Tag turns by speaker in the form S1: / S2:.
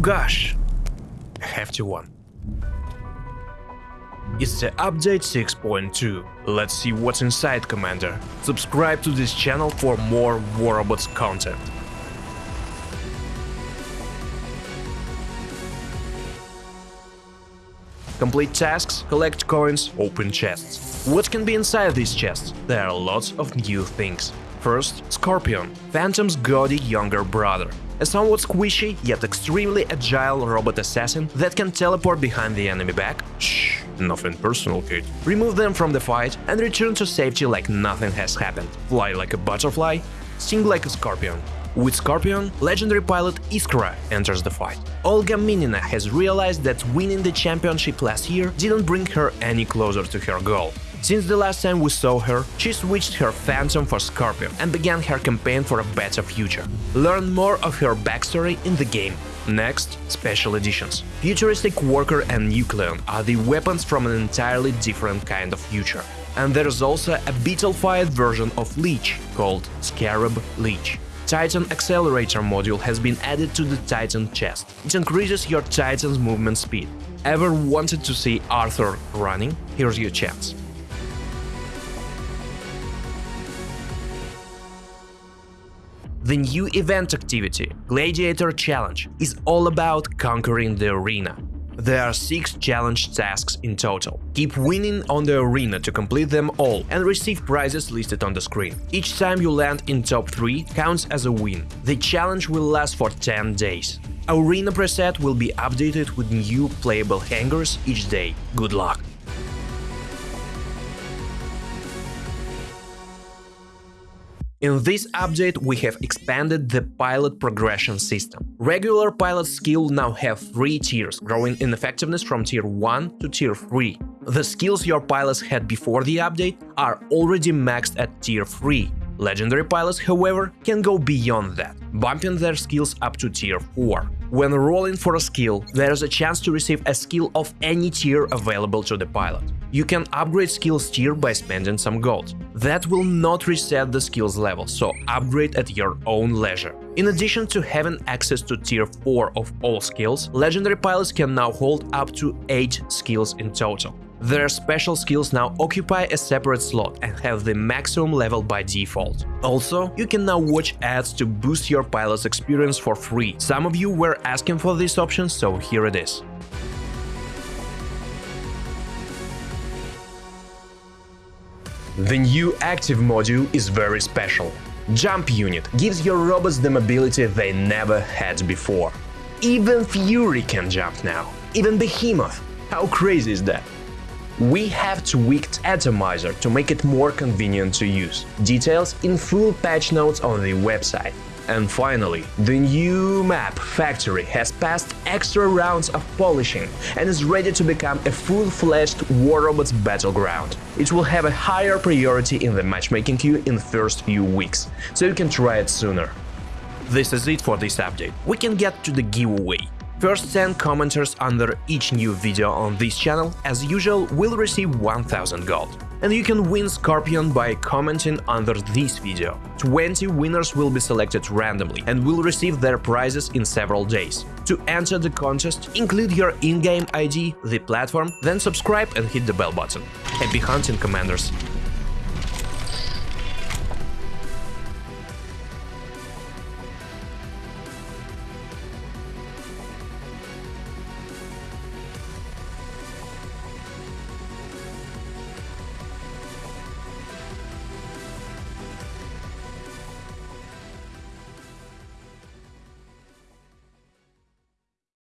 S1: Gosh, a hefty one. It's the update 6.2. Let's see what's inside, Commander. Subscribe to this channel for more War Robots content. Complete tasks, collect coins, open chests. What can be inside these chests? There are lots of new things. First, Scorpion, Phantom's gaudy younger brother. A somewhat squishy, yet extremely agile robot assassin that can teleport behind the enemy back. Shh, nothing personal, kid. Remove them from the fight and return to safety like nothing has happened. Fly like a butterfly, sting like a scorpion. With Scorpion, legendary pilot Iskra enters the fight. Olga Minina has realized that winning the championship last year didn't bring her any closer to her goal. Since the last time we saw her, she switched her Phantom for Scorpion and began her campaign for a better future. Learn more of her backstory in the game. Next, special editions. Futuristic Worker and Nucleon are the weapons from an entirely different kind of future. And there's also a beetle-fired version of Leech called Scarab Leech. Titan Accelerator module has been added to the Titan chest. It increases your Titan's movement speed. Ever wanted to see Arthur running? Here's your chance. The new event activity, Gladiator Challenge, is all about conquering the arena. There are 6 challenge tasks in total. Keep winning on the arena to complete them all and receive prizes listed on the screen. Each time you land in top 3 counts as a win. The challenge will last for 10 days. Arena preset will be updated with new playable hangars each day. Good luck! In this update, we have expanded the pilot progression system. Regular pilot skill now have 3 tiers, growing in effectiveness from tier 1 to tier 3. The skills your pilots had before the update are already maxed at tier 3. Legendary pilots, however, can go beyond that, bumping their skills up to tier 4. When rolling for a skill, there's a chance to receive a skill of any tier available to the pilot. You can upgrade skills tier by spending some gold. That will not reset the skills level, so upgrade at your own leisure. In addition to having access to tier 4 of all skills, legendary pilots can now hold up to 8 skills in total. Their special skills now occupy a separate slot and have the maximum level by default. Also, you can now watch ads to boost your pilot's experience for free. Some of you were asking for this option, so here it is. The new active module is very special. Jump Unit gives your robots the mobility they never had before. Even Fury can jump now, even Behemoth. How crazy is that? We have tweaked Atomizer to make it more convenient to use. Details in full patch notes on the website. And finally, the new map Factory has passed extra rounds of polishing and is ready to become a full-fledged War Robots battleground. It will have a higher priority in the matchmaking queue in the first few weeks, so you can try it sooner. This is it for this update. We can get to the giveaway. First 10 commenters under each new video on this channel, as usual, will receive 1000 gold. And you can win Scorpion by commenting under this video. 20 winners will be selected randomly and will receive their prizes in several days. To enter the contest, include your in-game ID, the platform, then subscribe and hit the bell button. Happy hunting, Commanders!